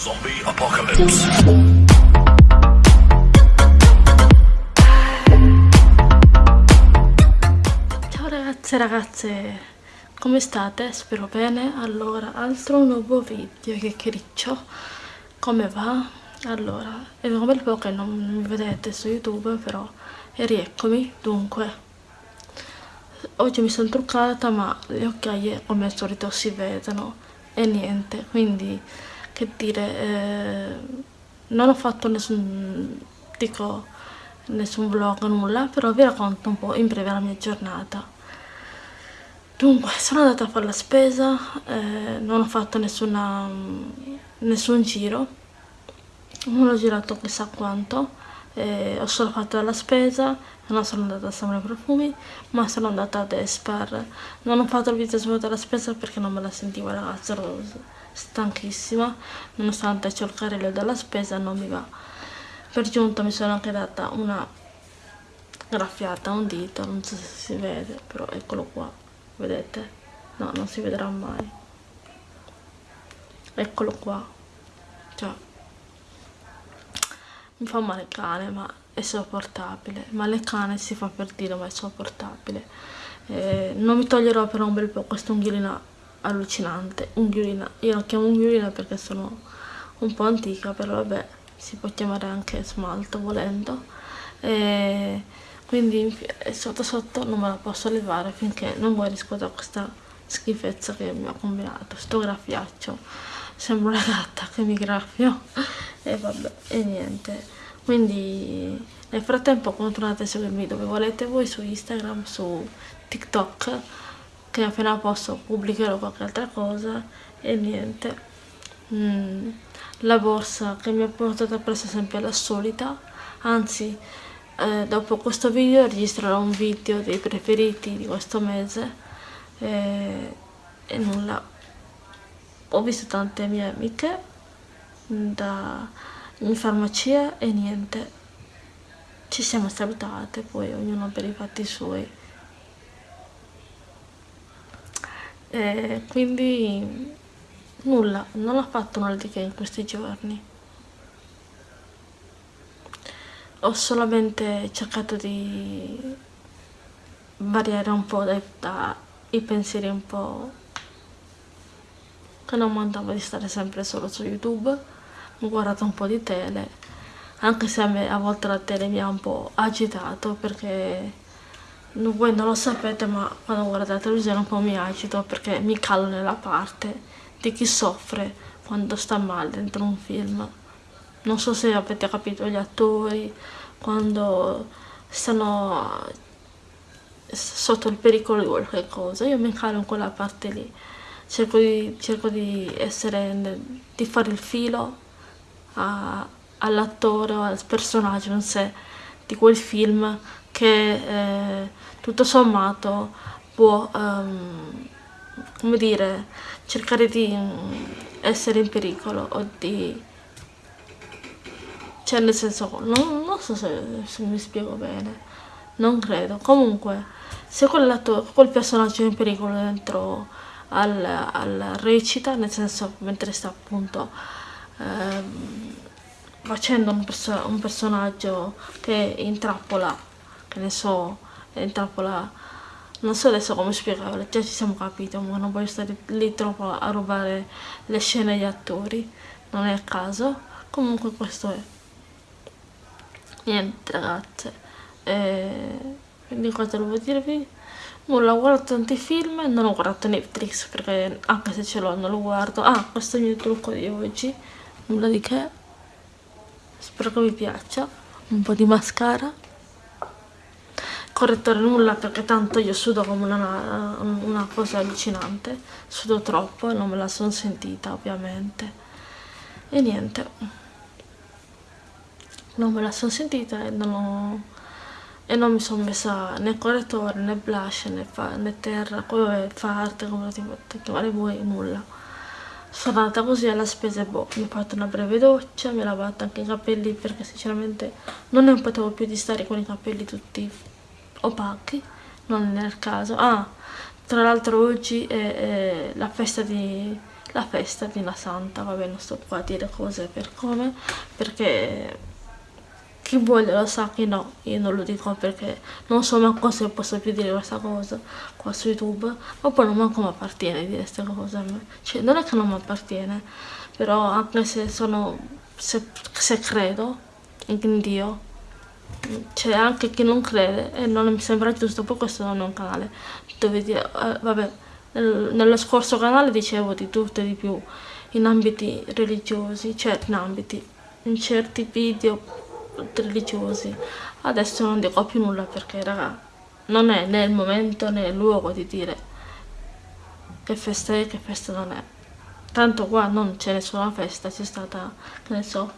Zombie Apocalypse. Ciao ragazze ragazze, come state? Spero bene. Allora, altro nuovo video, che criccio. Come va? Allora, è un bel po' che non mi vedete su YouTube, però e rieccomi. Dunque, oggi mi sono truccata, ma le occhiaie come al solito si vedono e niente, quindi che dire, eh, non ho fatto nessun, dico, nessun vlog, nulla, però vi racconto un po' in breve la mia giornata. Dunque, sono andata a fare la spesa, eh, non ho fatto nessuna, nessun giro, non ho girato chissà quanto, eh, ho solo fatto la spesa, non sono andata a Samra Profumi, ma sono andata ad Espar. Non ho fatto il video svuoto della spesa perché non me la sentivo ragazza, ero stanchissima, nonostante c'ho il carrello della spesa non mi va. Per giunta mi sono anche data una graffiata un dito, non so se si vede, però eccolo qua, vedete? No, non si vedrà mai. Eccolo qua. Cioè, mi fa male il cane, ma è sopportabile. Male cane si fa per dire, ma è sopportabile. Eh, non mi toglierò per un bel po' questa unghiolina allucinante. Unghiolina, io la chiamo unghiolina perché sono un po' antica, però vabbè, si può chiamare anche smalto volendo. Eh, quindi sotto sotto non me la posso levare finché non guarisco da questa schifezza che mi ha combinato. Sto graffiaccio sembra una gatta che mi graffio e vabbè e niente quindi nel frattempo continuate a seguirmi dove volete voi su Instagram su TikTok che appena posso pubblicherò qualche altra cosa e niente. Mm, la borsa che mi ha portato presso sempre la solita anzi eh, dopo questo video registrerò un video dei preferiti di questo mese e, e nulla. Ho visto tante mie amiche da, in farmacia e niente. Ci siamo salutate poi ognuno per i fatti suoi e quindi nulla non ho fatto nulla di che in questi giorni. Ho solamente cercato di variare un po' dai, dai pensieri un po' che non mandava di stare sempre solo su YouTube, ho guardato un po' di tele, anche se a me a volte la tele mi ha un po' agitato perché voi non lo sapete ma quando guardo la televisione un po' mi agito perché mi calo nella parte di chi soffre quando sta male dentro un film. Non so se avete capito gli attori quando stanno sotto il pericolo di qualche cosa, io mi calo in quella parte lì cerco di, cerco di essere, di fare il filo all'attore o al personaggio in sé di quel film che eh, tutto sommato può, um, come dire, cercare di essere in pericolo o di... cioè nel senso, non, non so se, se mi spiego bene, non credo, comunque se quel personaggio è in pericolo dentro al, al recita, nel senso mentre sta appunto ehm, facendo un, perso un, personaggio che intrappola, che ne so, intrappola, non so adesso come spiegarlo, già ci siamo capiti, ma non voglio stare lì troppo a rubare le scene agli attori, non è a caso, comunque questo è. Niente ragazze, e quindi cosa devo dirvi? Nulla, ho guardato tanti film, non ho guardato Netflix perché anche se ce l'ho non lo guardo. Ah, questo è il mio trucco di oggi, nulla di che. Spero che vi piaccia. Un po' di mascara. Correttore nulla perché tanto io sudo come una, una cosa allucinante. Sudo troppo e non me la sono sentita ovviamente. E niente. Non me la sono sentita e non ho e non mi sono messa né correttore né blush né, fa, né terra come fa arte come ti chiamare voi nulla sono andata così alla spesa e boh mi ho fatto una breve doccia mi ho lavato anche i capelli perché sinceramente non ne potevo più di stare con i capelli tutti opachi non nel caso. Ah tra l'altro oggi è, è, la festa di la festa di una santa. Vabbè non sto qua a dire cose per come perché chi vuole lo sa chi no. Io non lo dico perché non so manco se posso più dire questa cosa qua su youtube. Ma poi non manco mi appartiene dire queste cose cioè non è che non mi appartiene però anche se sono se, se credo in Dio c'è anche chi non crede e non mi sembra giusto poi questo non è un canale dove dire, eh, vabbè nello scorso canale dicevo di tutto e di più in ambiti religiosi cioè in ambiti in certi video religiosi. Adesso non dico più nulla perché raga non è né il momento né il luogo di dire che festa è che festa non è. Tanto qua non c'è nessuna festa c'è stata che ne so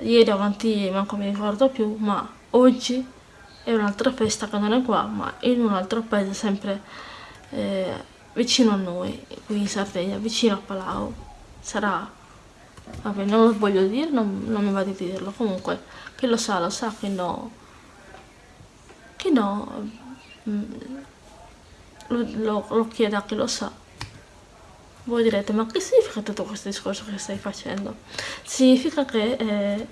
ieri avanti manco mi ricordo più ma oggi è un'altra festa che non è qua ma in un altro paese sempre eh, vicino a noi qui in Sardegna vicino a Palau. Sarà vabbè non lo voglio dire non, non mi va di dirlo. Comunque chi lo sa lo sa chi no chi no mm, lo, lo, lo chiede a chi lo sa voi direte ma che significa tutto questo discorso che stai facendo? Significa che eh,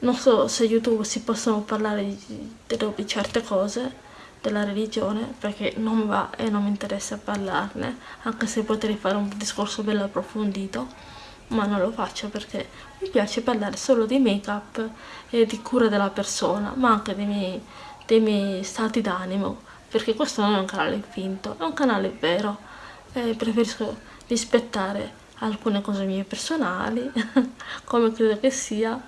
non so se youtube si possono parlare di, di, di certe cose della religione perché non va e non mi interessa parlarne anche se potrei fare un discorso bello approfondito ma non lo faccio perché mi piace parlare solo di make up e di cura della persona ma anche dei miei, dei miei stati d'animo perché questo non è un canale finto è un canale vero. E preferisco rispettare alcune cose mie personali come credo che sia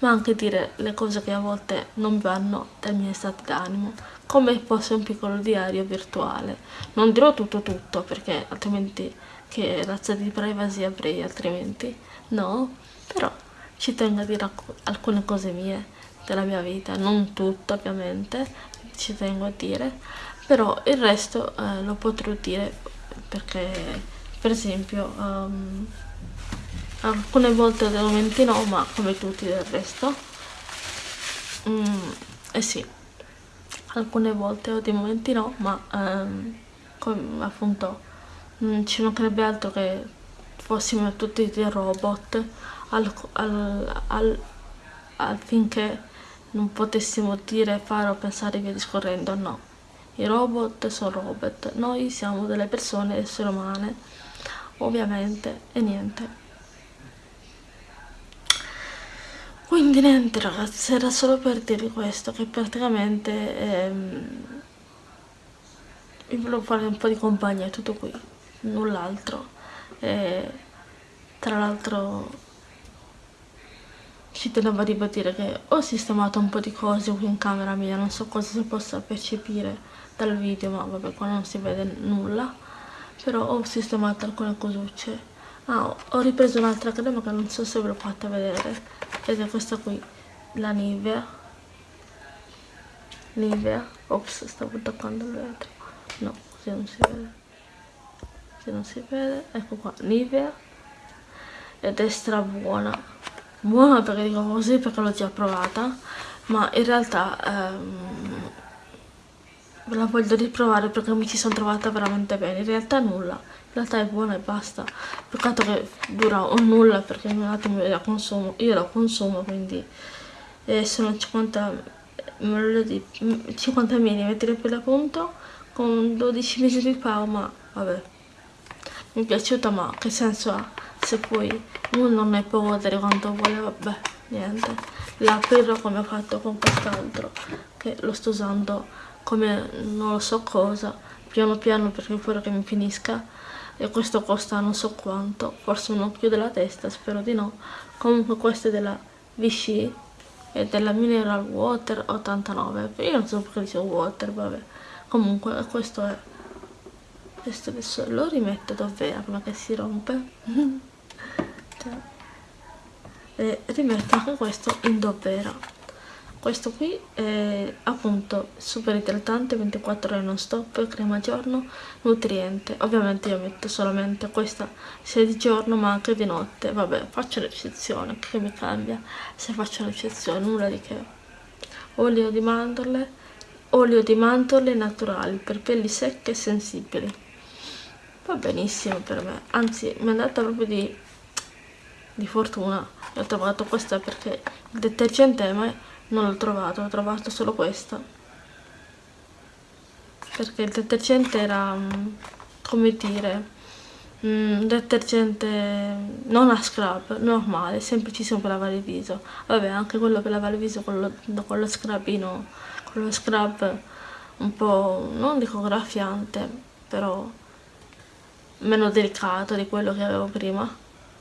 ma anche dire le cose che a volte non vanno dai miei stati d'animo come fosse un piccolo diario virtuale. Non dirò tutto tutto perché altrimenti che razza di privacy avrei altrimenti no però ci tengo a dire alcune cose mie della mia vita non tutto ovviamente ci tengo a dire però il resto eh, lo potrò dire perché per esempio um, alcune volte momenti no ma come tutti del resto. Mm, eh sì. Alcune volte ho dei momenti no ma um, come appunto non ci mancherebbe altro che fossimo tutti dei robot al, al, al, affinché non potessimo dire, fare o pensare via discorrendo, no. I robot sono robot, noi siamo delle persone, esseri umane ovviamente e niente. Quindi niente ragazzi era solo per dirvi questo che praticamente ehm, vi volevo fare un po' di compagnia tutto qui null'altro. Tra l'altro ci tenevo a ribadire che ho sistemato un po' di cose qui in camera mia non so cosa si possa percepire dal video ma vabbè qua non si vede nulla però ho sistemato alcune cosucce ah, ho ripreso un'altra crema che non so se ve l'ho fatta vedere. Ed è questa qui la Nivea. Nivea? Ops stavo toccando il vetro no così non si vede. Così non si vede. Ecco qua Nivea. Ed è stra buona. Buona perché dico così perché l'ho già provata. Ma in realtà ehm, la voglio riprovare perché mi ci sono trovata veramente bene. In realtà nulla. In realtà è buona e basta. Peccato che dura un nulla perché un attimo la consumo. Io la consumo quindi eh, sono 50 50 mm per l'appunto con 12 mesi di pau ma vabbè. Mi è piaciuta ma che senso ha? Se poi uno non ne può godere quanto vuole vabbè niente. La aprirò come ho fatto con quest'altro che lo sto usando come non lo so cosa piano piano perché pure che mi finisca e questo costa non so quanto forse un occhio della testa spero di no. Comunque questo è della Vichy e della Mineral Water 89 io non so perché dicevo water vabbè. Comunque questo è questo adesso lo rimetto davvero prima che si rompe. Cioè, e rimetto anche questo in davvero questo qui è appunto super idratante 24 ore non stop crema giorno nutriente. Ovviamente io metto solamente questa sia di giorno ma anche di notte. Vabbè faccio l'eccezione che mi cambia se faccio l'eccezione nulla di che. Olio di mandorle. Olio di mandorle naturali per pelli secche e sensibili. Va benissimo per me. Anzi mi è andata proprio di, di fortuna. Ho trovato questa perché il detergente ma non l'ho trovato ho trovato solo questa perché il detergente era mm, come dire un mm, detergente non a scrub, normale, semplicissimo per lavare il viso. Vabbè, anche quello per lavare il viso con lo, con lo scrubino, con lo scrub un po', non dico graffiante, però meno delicato di quello che avevo prima.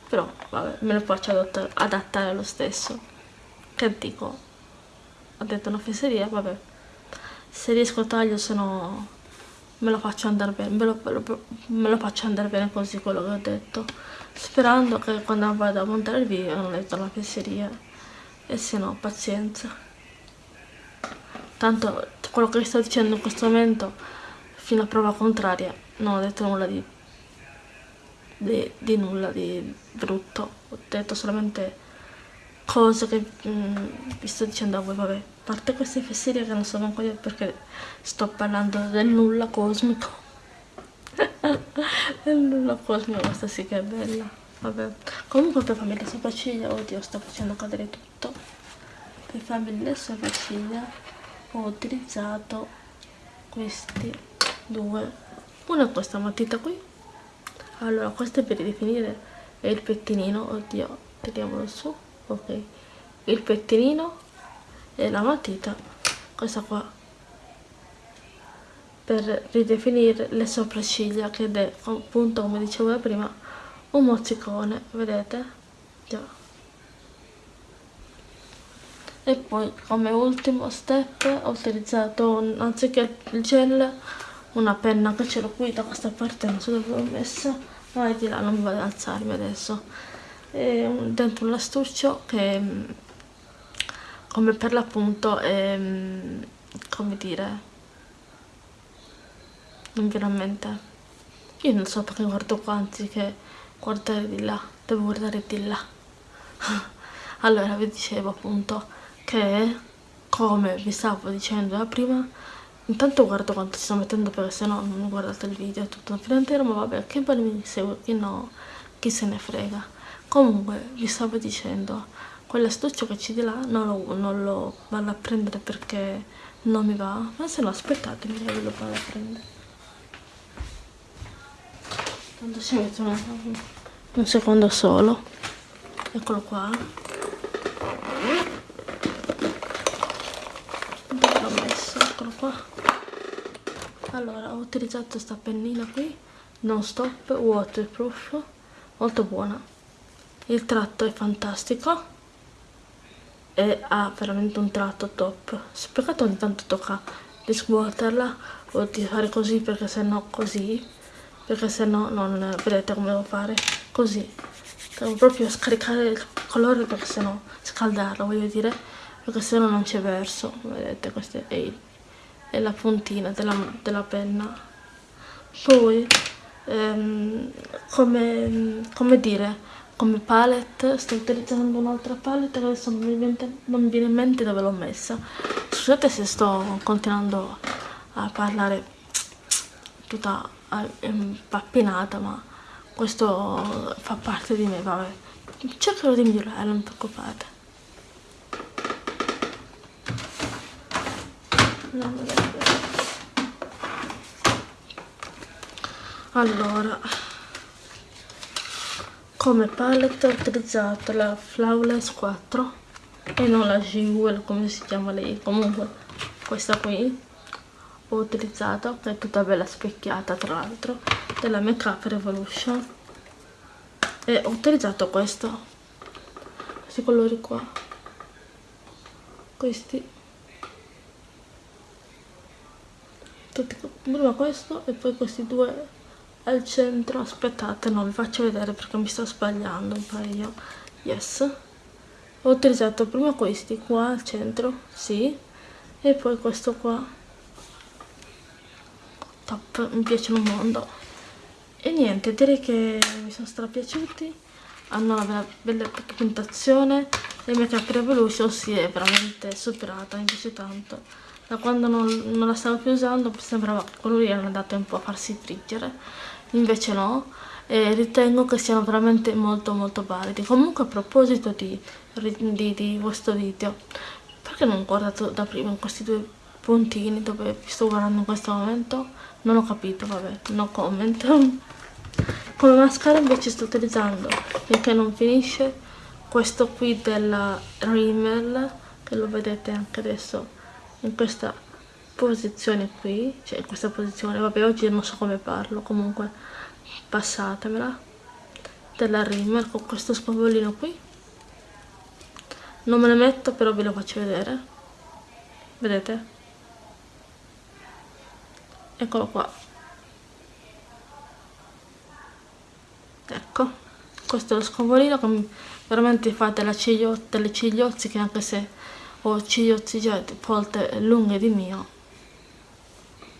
Però, vabbè, me lo faccio adattare, adattare lo stesso. Che dico? Ho detto una fesseria, vabbè. Se riesco taglio, se no me lo faccio andare bene me lo, me lo faccio andare bene così quello che ho detto. Sperando che quando vado a montare il video non metto la fesseria e se no pazienza. Tanto quello che sto dicendo in questo momento fino a prova contraria non ho detto nulla di, di, di nulla di brutto. Ho detto solamente cose che mm, vi sto dicendo a voi vabbè a parte queste fesserie che non so manco io perché sto parlando del nulla cosmico. Del nulla cosmico questa sì che è bella. Vabbè. Comunque per farmi le sopracciglia oddio sto facendo cadere tutto. Per farmi le sopracciglia ho utilizzato questi due. Una questa matita qui. Allora questo è per ridefinire il pettinino oddio tiriamolo su ok. Il pettinino e la matita. Questa qua. Per ridefinire le sopracciglia che è appunto come dicevo prima un mozzicone vedete? Già. E poi come ultimo step ho utilizzato anziché il gel una penna che ce l'ho qui da questa parte non so dove l'ho messa vai di là non vado ad alzarmi adesso dentro un astuccio che come per l'appunto è come dire non viene a mente. Io non so perché guardo qua anziché guardare di là devo guardare di là. Allora vi dicevo appunto che come vi stavo dicendo prima intanto guardo quanto ci sto mettendo perché se no non guardate il video tutto fino intero ma vabbè che poi mi segue chi no chi se ne frega comunque vi stavo dicendo quell'astuccio che c'è di là non lo, non lo, vado a prendere perché non mi va ma se no aspettatemi che ve lo vado a prendere. Tanto ci metto un secondo solo. Eccolo qua. L'ho messo? eccolo qua. Allora ho utilizzato questa pennina qui. Non stop waterproof. Molto buona il tratto è fantastico. E ha veramente un tratto top. Peccato ogni tanto tocca di svuotarla o di fare così perché se no così perché se no non vedete come devo fare. Così. Devo proprio scaricare il colore perché se no scaldarlo voglio dire perché se no non c'è verso vedete questa è, è la puntina della, della penna. Poi ehm, come, come dire come palette sto utilizzando un'altra palette che adesso non mi, viene, non mi viene in mente dove l'ho messa. Scusate se sto continuando a parlare tutta impappinata ma questo fa parte di me vabbè. Cercherò di migliorare non preoccupate allora come palette ho utilizzato la Flawless 4 e non la Jewel come si chiama lei. Comunque questa qui ho utilizzato è tutta bella specchiata tra l'altro della Make Up Revolution. E ho utilizzato questo questi colori qua. Questi. Tutti, prima questo e poi questi due al centro. Aspettate non vi faccio vedere perché mi sto sbagliando un paio. Yes. Ho utilizzato prima questi qua al centro sì e poi questo qua. Top mi piacciono un mondo. E niente direi che mi sono strapiaciuti. Hanno una bella pigmentazione e Make Up Revolution si è veramente superata mi piace tanto da quando non, non la stavo più usando sembrava che colori erano andati un po' a farsi friggere. Invece no e ritengo che siano veramente molto molto validi. Comunque a proposito di, di, di questo video perché non ho guardato da prima questi due puntini dove vi sto guardando in questo momento? Non ho capito vabbè no comment. Come mascara invece sto utilizzando finché non finisce questo qui della Rimmel che lo vedete anche adesso in questa posizione qui cioè in questa posizione vabbè oggi non so come parlo comunque passatemela della Rimmel con questo spavolino qui. Non me ne metto però ve lo faccio vedere. Vedete? Eccolo qua. Ecco questo è lo scovolino che veramente fa delle, ciglio, delle cigliozze che anche se ho cigliozzi già volte lunghe di mio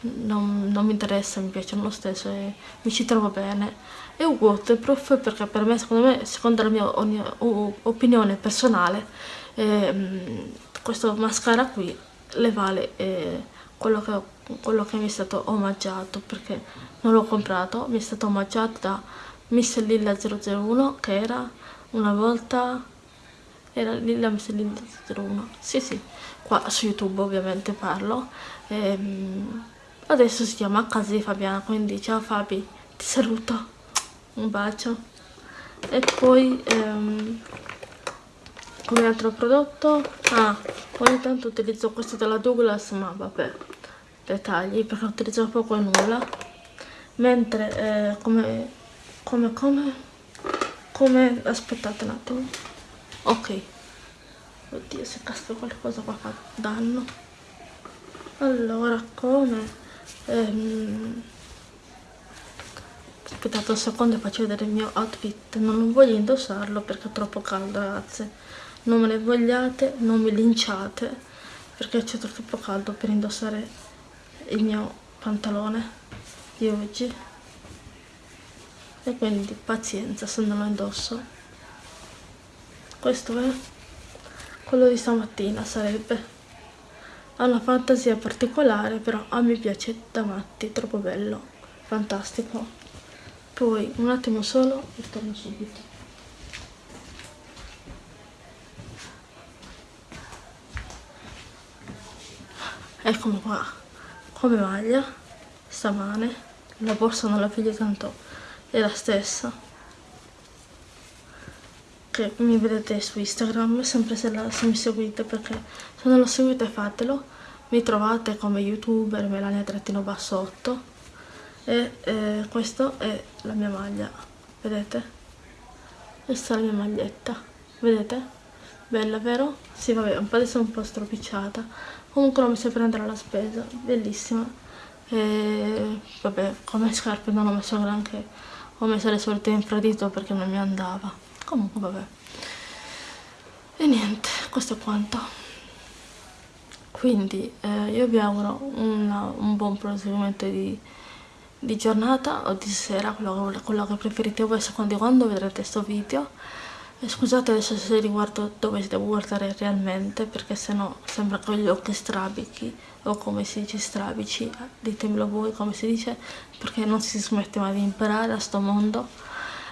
non, non mi interessa, mi piacciono lo stesso e mi ci trovo bene. È un waterproof perché per me, secondo me, secondo la mia opinione personale eh, questo mascara qui le vale eh, quello, che, quello che mi è stato omaggiato perché non l'ho comprato, mi è stato omaggiato da Miss Lilla 001 che era una volta era Lilla Miss Lilla 01 sì sì. Qua su youtube ovviamente parlo. Ehm, adesso si chiama casa di Fabiana quindi ciao Fabi ti saluto. Un bacio. E poi ehm, come altro prodotto? Ah ogni tanto utilizzo questo della Douglas ma vabbè dettagli perché utilizzo poco e nulla. Mentre eh, come come come come aspettate un attimo ok. Oddio se casca qualcosa qua fa danno. Allora come? Ehm, aspettate un secondo e faccio vedere il mio outfit. Non voglio indossarlo perché è troppo caldo ragazze. Non me ne vogliate non mi linciate perché c'è troppo caldo per indossare il mio pantalone di oggi. E quindi pazienza se non lo indosso questo è quello di stamattina sarebbe. Ha una fantasia particolare però a me piace da matti troppo bello fantastico. Poi un attimo solo e torno subito. Eccomi qua. Come maglia stamane la borsa non la piglio tanto è la stessa che mi vedete su Instagram sempre se, la, se mi seguite perché se non lo seguite fatelo. Mi trovate come youtuber Melania trattino bassotto e eh, questa è la mia maglia vedete? Questa è la mia maglietta vedete? Bella vero? sì vabbè un po' adesso è un po' stropicciata. Comunque non mi sai prendere la spesa bellissima. E vabbè come scarpe non ho messo granché. Ho messo le solite infradito perché non mi andava comunque vabbè. E niente questo è quanto. Quindi eh, io vi auguro una, un buon proseguimento di, di, giornata o di sera quello, quello che preferite voi secondo quando vedrete questo video. E scusate adesso se riguardo dove si deve guardare realmente perché sennò sembra che ho gli occhi strabichi o come si dice strabici, ditemelo voi come si dice, perché non si smette mai di imparare a sto mondo.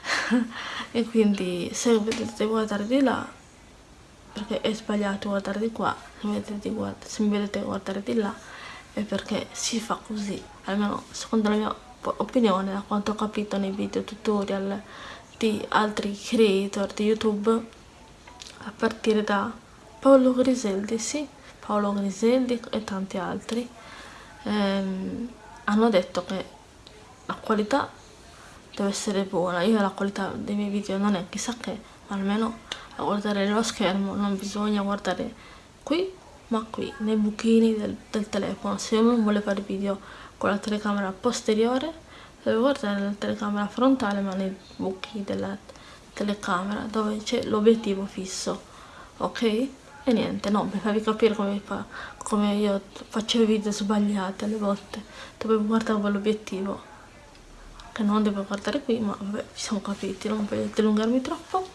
e quindi se vedete guardare di là, perché è sbagliato guardare di qua, se, vedete guarda, se mi vedete guardare di là, è perché si fa così, almeno secondo la mia opinione, da quanto ho capito nei video tutorial di altri creator di YouTube, a partire da Paolo Griseldi, sì, Paolo Griseldi e tanti altri ehm, hanno detto che la qualità deve essere buona. Io la qualità dei miei video non è chissà che almeno a guardare lo schermo non bisogna guardare qui ma qui nei buchini del, del telefono. Se uno vuole fare video con la telecamera posteriore deve guardare la telecamera frontale ma nei buchi della telecamera dove c'è l'obiettivo fisso ok? e niente, no, per farvi capire come, fa, come io faccio i video sbagliati alle volte, dove guardavo l'obiettivo, che non devo guardare qui, ma vabbè, ci siamo capiti, non voglio dilungarmi troppo,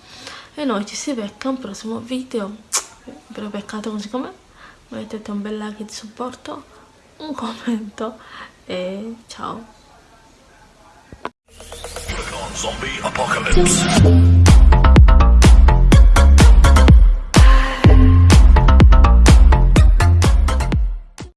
e noi ci si becca un prossimo video, ve lo beccate così com'è, mettete un bel like di supporto, un commento, e ciao!